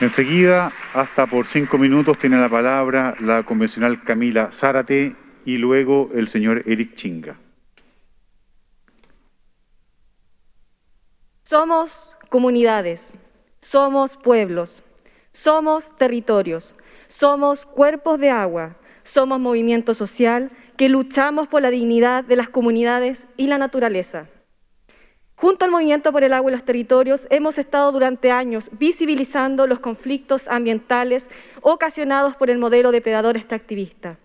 Enseguida, hasta por cinco minutos, tiene la palabra la convencional Camila Zárate y luego el señor Eric Chinga. Somos comunidades, somos pueblos, somos territorios, somos cuerpos de agua, somos movimiento social que luchamos por la dignidad de las comunidades y la naturaleza. Junto al Movimiento por el Agua y los Territorios hemos estado durante años visibilizando los conflictos ambientales ocasionados por el modelo depredador extractivista,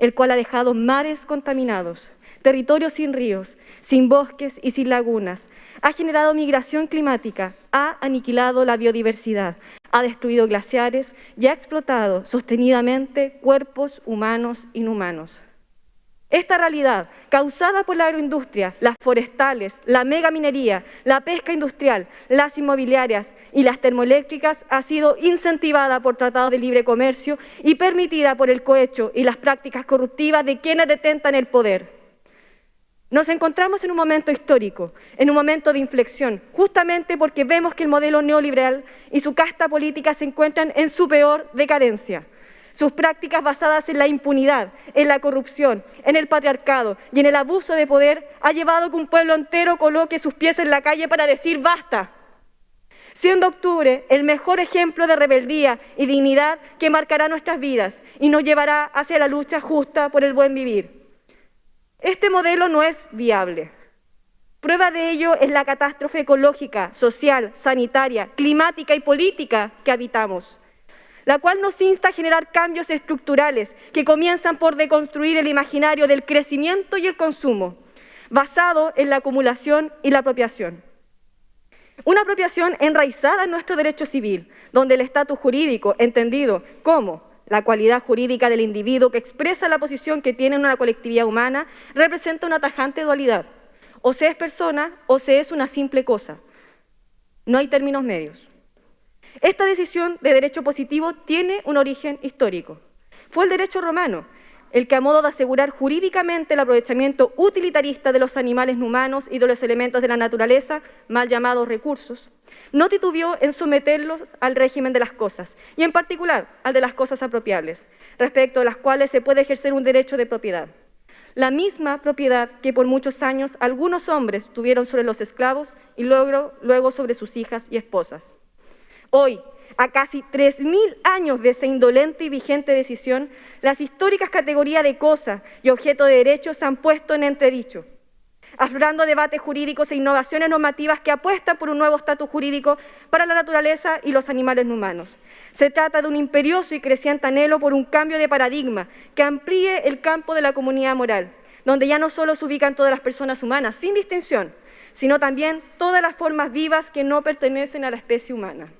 el cual ha dejado mares contaminados, territorios sin ríos, sin bosques y sin lagunas, ha generado migración climática, ha aniquilado la biodiversidad, ha destruido glaciares y ha explotado sostenidamente cuerpos humanos inhumanos. Esta realidad, causada por la agroindustria, las forestales, la megaminería, la pesca industrial, las inmobiliarias y las termoeléctricas, ha sido incentivada por tratados de libre comercio y permitida por el cohecho y las prácticas corruptivas de quienes detentan el poder. Nos encontramos en un momento histórico, en un momento de inflexión, justamente porque vemos que el modelo neoliberal y su casta política se encuentran en su peor decadencia. Sus prácticas basadas en la impunidad, en la corrupción, en el patriarcado y en el abuso de poder ha llevado a que un pueblo entero coloque sus pies en la calle para decir basta. Siendo octubre el mejor ejemplo de rebeldía y dignidad que marcará nuestras vidas y nos llevará hacia la lucha justa por el buen vivir. Este modelo no es viable. Prueba de ello es la catástrofe ecológica, social, sanitaria, climática y política que habitamos la cual nos insta a generar cambios estructurales que comienzan por deconstruir el imaginario del crecimiento y el consumo, basado en la acumulación y la apropiación. Una apropiación enraizada en nuestro derecho civil, donde el estatus jurídico, entendido como la cualidad jurídica del individuo que expresa la posición que tiene en una colectividad humana, representa una tajante dualidad. O se es persona o se es una simple cosa. No hay términos medios. Esta decisión de derecho positivo tiene un origen histórico. Fue el derecho romano el que a modo de asegurar jurídicamente el aprovechamiento utilitarista de los animales humanos y de los elementos de la naturaleza, mal llamados recursos, no titubió en someterlos al régimen de las cosas, y en particular al de las cosas apropiables, respecto a las cuales se puede ejercer un derecho de propiedad. La misma propiedad que por muchos años algunos hombres tuvieron sobre los esclavos y luego, luego sobre sus hijas y esposas. Hoy, a casi 3.000 años de esa indolente y vigente decisión, las históricas categorías de cosas y objeto de derechos se han puesto en entredicho, aflorando debates jurídicos e innovaciones normativas que apuestan por un nuevo estatus jurídico para la naturaleza y los animales humanos. Se trata de un imperioso y creciente anhelo por un cambio de paradigma que amplíe el campo de la comunidad moral, donde ya no solo se ubican todas las personas humanas, sin distinción, sino también todas las formas vivas que no pertenecen a la especie humana.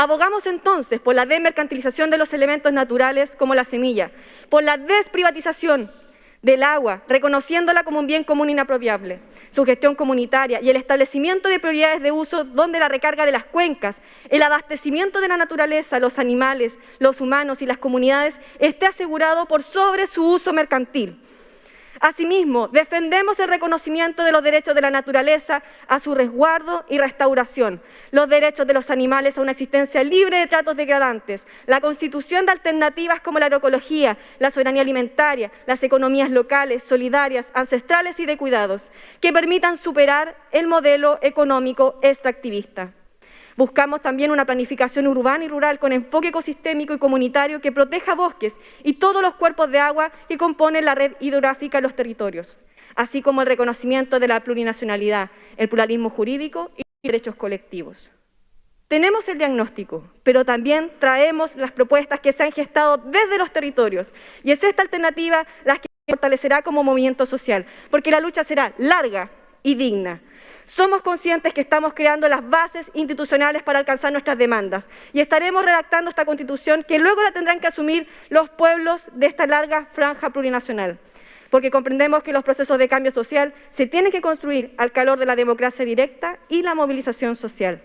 Abogamos entonces por la desmercantilización de los elementos naturales como la semilla, por la desprivatización del agua, reconociéndola como un bien común inapropiable, su gestión comunitaria y el establecimiento de prioridades de uso donde la recarga de las cuencas, el abastecimiento de la naturaleza, los animales, los humanos y las comunidades esté asegurado por sobre su uso mercantil Asimismo, defendemos el reconocimiento de los derechos de la naturaleza a su resguardo y restauración, los derechos de los animales a una existencia libre de tratos degradantes, la constitución de alternativas como la agroecología, la soberanía alimentaria, las economías locales, solidarias, ancestrales y de cuidados, que permitan superar el modelo económico extractivista. Buscamos también una planificación urbana y rural con enfoque ecosistémico y comunitario que proteja bosques y todos los cuerpos de agua que componen la red hidrográfica en los territorios, así como el reconocimiento de la plurinacionalidad, el pluralismo jurídico y derechos colectivos. Tenemos el diagnóstico, pero también traemos las propuestas que se han gestado desde los territorios y es esta alternativa la que fortalecerá como movimiento social, porque la lucha será larga y digna, somos conscientes que estamos creando las bases institucionales para alcanzar nuestras demandas y estaremos redactando esta Constitución que luego la tendrán que asumir los pueblos de esta larga franja plurinacional porque comprendemos que los procesos de cambio social se tienen que construir al calor de la democracia directa y la movilización social.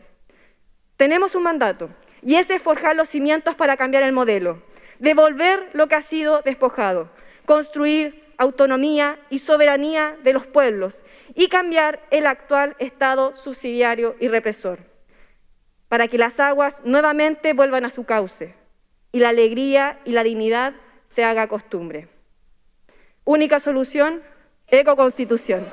Tenemos un mandato, y ese es forjar los cimientos para cambiar el modelo, devolver lo que ha sido despojado, construir autonomía y soberanía de los pueblos y cambiar el actual Estado subsidiario y represor. para que las aguas nuevamente vuelvan a su cauce y la alegría y la dignidad se haga costumbre. Única solución, ecoconstitución.